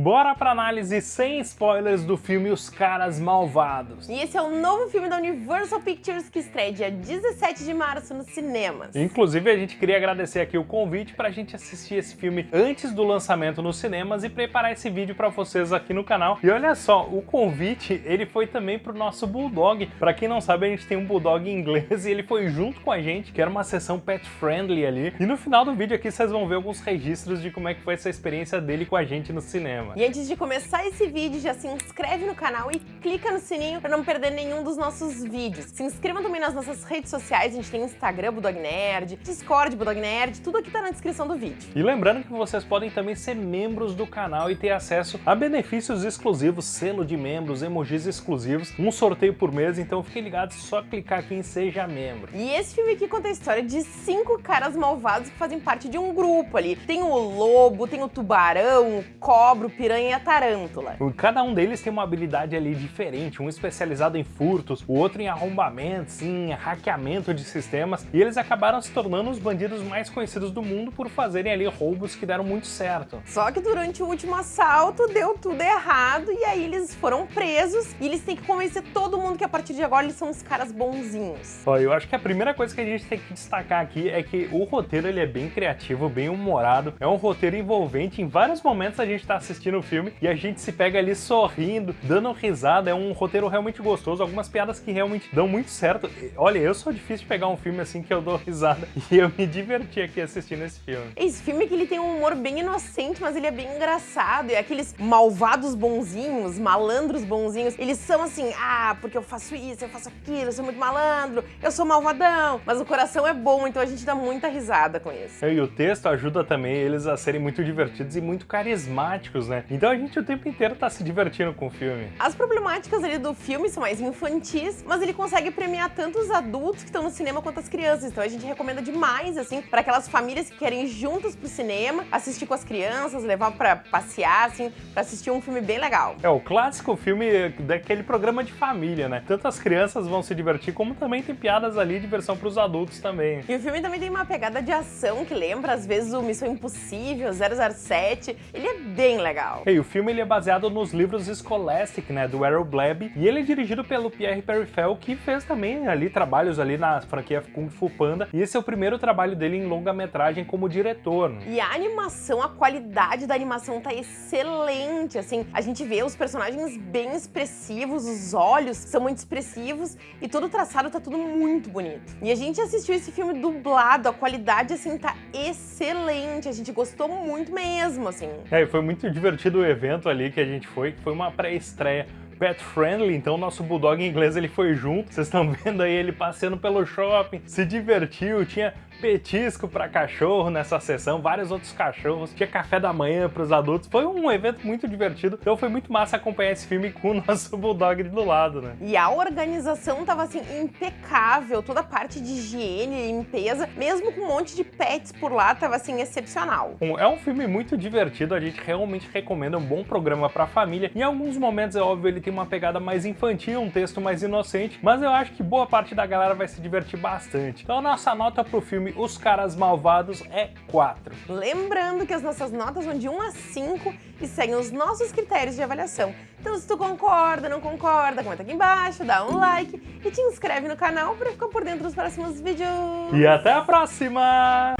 Bora pra análise sem spoilers do filme Os Caras Malvados. E esse é o novo filme da Universal Pictures que estreia dia 17 de março nos cinemas. Inclusive, a gente queria agradecer aqui o convite pra gente assistir esse filme antes do lançamento nos cinemas e preparar esse vídeo pra vocês aqui no canal. E olha só, o convite, ele foi também pro nosso Bulldog. Pra quem não sabe, a gente tem um Bulldog em inglês e ele foi junto com a gente, que era uma sessão pet friendly ali. E no final do vídeo aqui vocês vão ver alguns registros de como é que foi essa experiência dele com a gente no cinema. E antes de começar esse vídeo, já se inscreve no canal e clica no sininho para não perder nenhum dos nossos vídeos. Se inscreva também nas nossas redes sociais, a gente tem Instagram Budog Nerd, Discord Budog Nerd, tudo aqui tá na descrição do vídeo. E lembrando que vocês podem também ser membros do canal e ter acesso a benefícios exclusivos, selo de membros, emojis exclusivos, um sorteio por mês, então fiquem ligados, só clicar aqui em Seja Membro. E esse filme aqui conta a história de cinco caras malvados que fazem parte de um grupo ali. Tem o lobo, tem o tubarão, o cobra, o piranha e a tarântula. Cada um deles tem uma habilidade ali diferente, um especializado em furtos, o outro em arrombamentos, em hackeamento de sistemas, e eles acabaram se tornando os bandidos mais conhecidos do mundo por fazerem ali roubos que deram muito certo. Só que durante o último assalto deu tudo errado e aí eles foram presos e eles têm que convencer todo mundo que a partir de agora eles são os caras bonzinhos. Ó, eu acho que a primeira coisa que a gente tem que destacar aqui é que o roteiro ele é bem criativo, bem humorado, é um roteiro envolvente, em vários momentos a gente tá assistindo o filme e a gente se pega ali sorrindo, dando risada, é um roteiro realmente gostoso, algumas piadas que realmente dão muito certo. Olha, eu sou difícil de pegar um filme assim que eu dou risada e eu me diverti aqui assistindo esse filme. Esse filme que ele tem um humor bem inocente, mas ele é bem engraçado, e aqueles malvados bonzinhos, malandros bonzinhos, eles são assim, ah, porque eu faço isso, eu faço aquilo, eu sou muito malandro, eu sou malvadão, mas o coração é bom, então a gente dá muita risada com isso. E o texto ajuda também eles a serem muito divertidos e muito carismáticos, né? Então a gente o tempo inteiro tá se divertindo com o filme. As problemáticas ali do filme são mais infantis, mas ele consegue premiar tanto os adultos que estão no cinema quanto as crianças. Então a gente recomenda demais, assim, para aquelas famílias que querem ir juntas pro cinema, assistir com as crianças, levar para passear, assim, para assistir um filme bem legal. É o clássico filme daquele programa de família, né? Tanto as crianças vão se divertir, como também tem piadas ali de versão pros adultos também. E o filme também tem uma pegada de ação que lembra, às vezes, o Missão Impossível, 007. Ele é bem legal. E o filme ele é baseado nos livros Scholastic, né, do Errol Bleb, e ele é dirigido pelo Pierre Perifel, que fez também ali trabalhos ali na franquia Kung Fu Panda, e esse é o primeiro trabalho dele em longa-metragem como diretor. Né? E a animação, a qualidade da animação tá excelente, assim, a gente vê os personagens bem expressivos, os olhos são muito expressivos, e todo o traçado tá tudo muito bonito. E a gente assistiu esse filme dublado, a qualidade, assim, tá excelente, a gente gostou muito mesmo, assim. É, foi muito divertido o evento ali que a gente foi, que foi uma pré-estreia pet friendly, então nosso bulldog inglês ele foi junto. Vocês estão vendo aí ele passeando pelo shopping, se divertiu, tinha petisco para cachorro nessa sessão, vários outros cachorros, tinha café da manhã para os adultos. Foi um evento muito divertido, então foi muito massa acompanhar esse filme com o nosso Bulldog do lado, né? E a organização tava assim impecável, toda a parte de higiene e limpeza, mesmo com um monte de pets por lá, tava assim excepcional. É um filme muito divertido, a gente realmente recomenda um bom programa para família. Em alguns momentos, é óbvio, ele tem uma pegada mais infantil, um texto mais inocente, mas eu acho que boa parte da galera vai se divertir bastante. Então a nossa nota pro filme filme Os Caras Malvados é 4. Lembrando que as nossas notas vão de 1 a 5 e seguem os nossos critérios de avaliação. Então se tu concorda, não concorda, comenta aqui embaixo, dá um like e te inscreve no canal para ficar por dentro dos próximos vídeos. E até a próxima!